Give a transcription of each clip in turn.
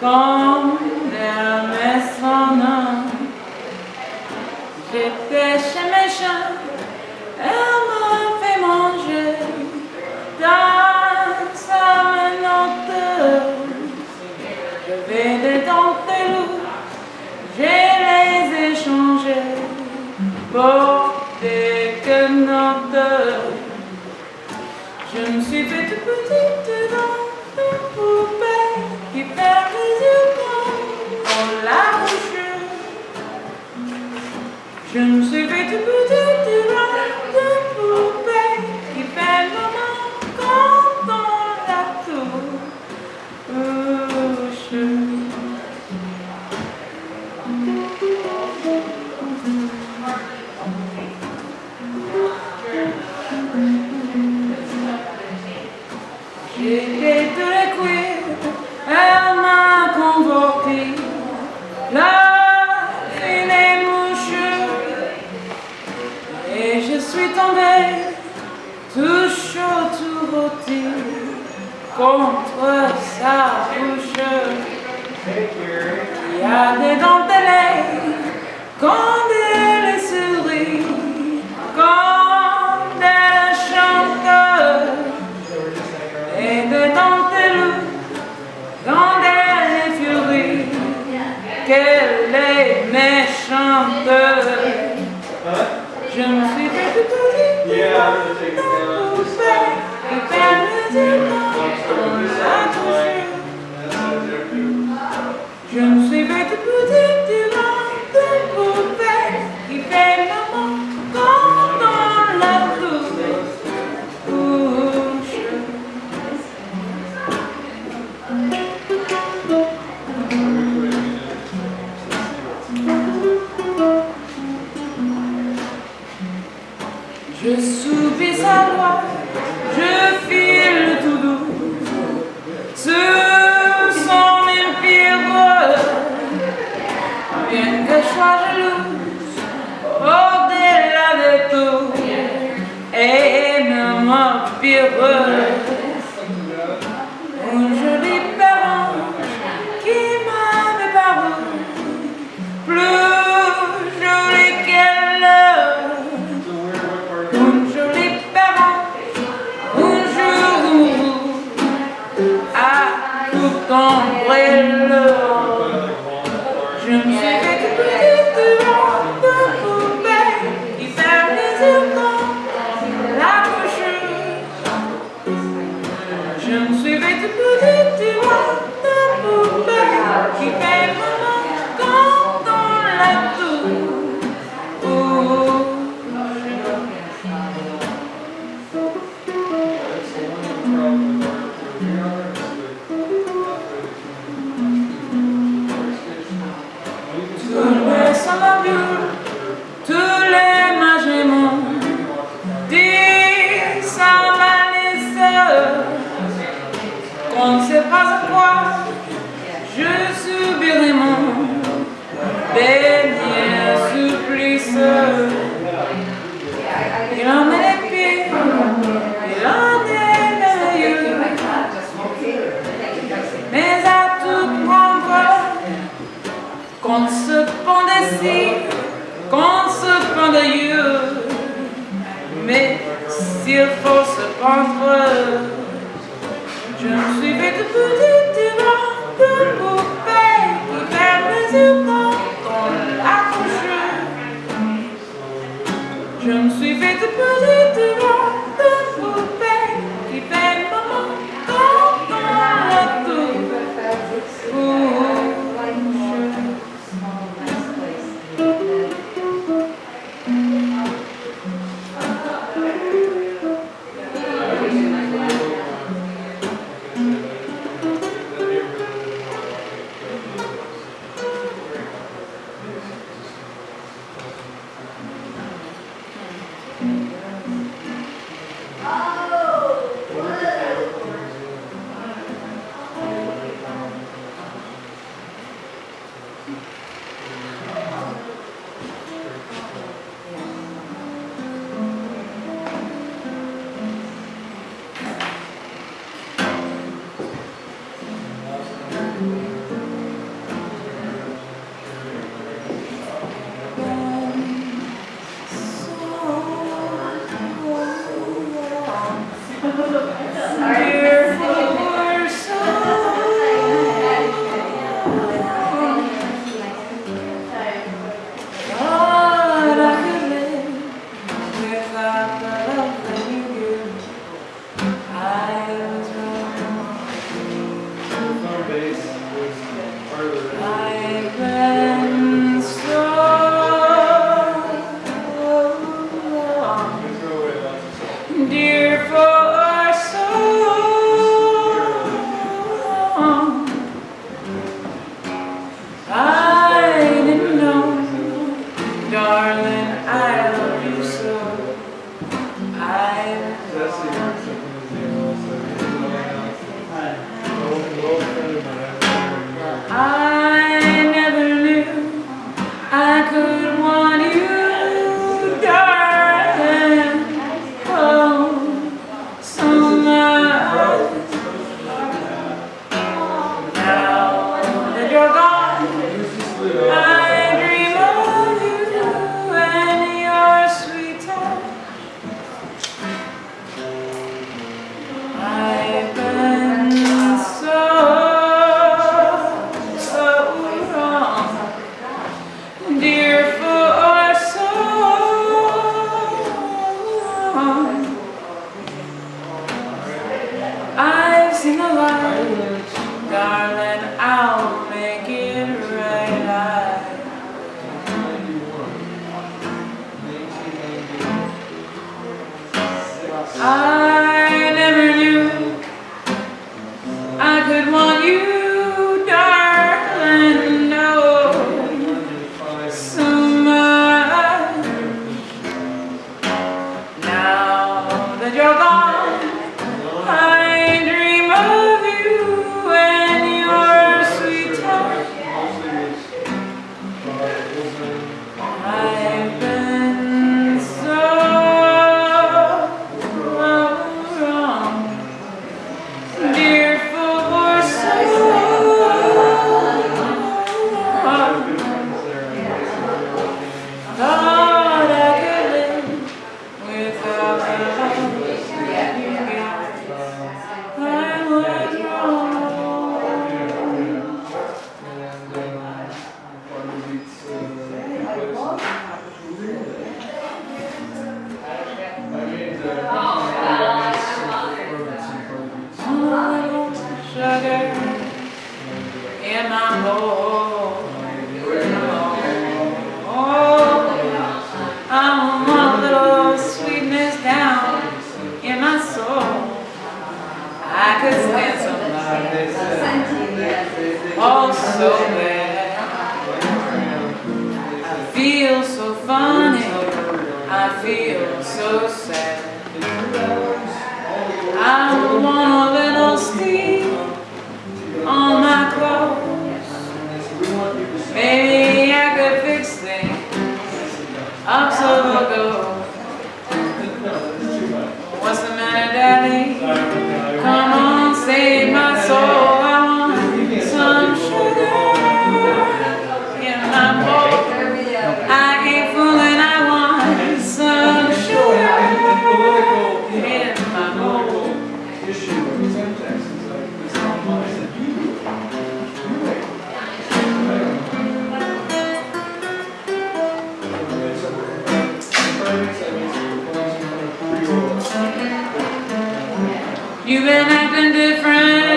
Quand Hermès s'en a, j'étais chez mes chiens, elle m'a fait manger dans sa menotte. Je vais des dentelous, je les échangés pour des quenottes. Je me suis fait toute petite dans une poupée qui perd Je contre sa bouche, qui a des dentelles, quand Je subis sa loi, je file tout doux. Ce sont mes pires bien que je sois jalouse, au-delà de tout, et même pire. Dernier supplice. Il en est pieds, il en est yeux, mais à tout prendre, qu'on se pend d'ici, qu'on se. Mais s'il faut se pendre, je me suis fait de petite Je me suis fait de Ah. I'm sweetness down in my soul. I could stand so bad. I feel so funny. I feel so sad. been acting different.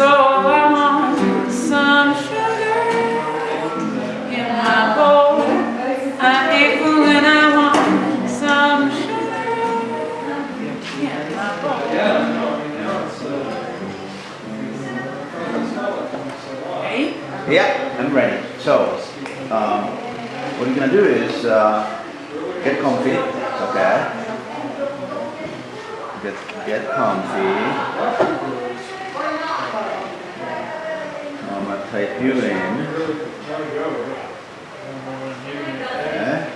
so I want some sugar in my bowl. I ate food and I want some sugar in my bowl. Yeah, I'm ready. So, um, what you're going to do is uh, get comfy, okay? Get, get comfy. Type you in. Okay.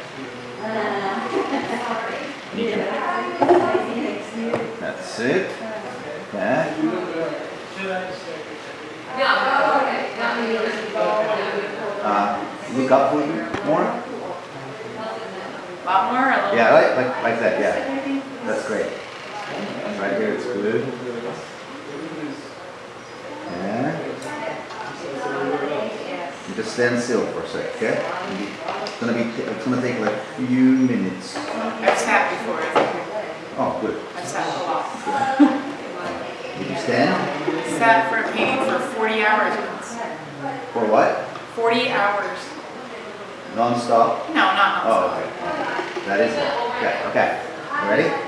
That's it. Okay. Uh, look up a little bit more. A lot more. Yeah, like, like, like that, yeah. That's great. Right here, it's good. Yeah. You just stand still for a sec, okay? It's gonna be, it's gonna take like a few minutes. I've sat before. Oh, good. I've sat a lot. Did you stand? Sat for a painting for 40 hours once. For what? 40 hours. Non-stop? No, not Oh, nonstop. okay. That is it. Okay, okay. You ready?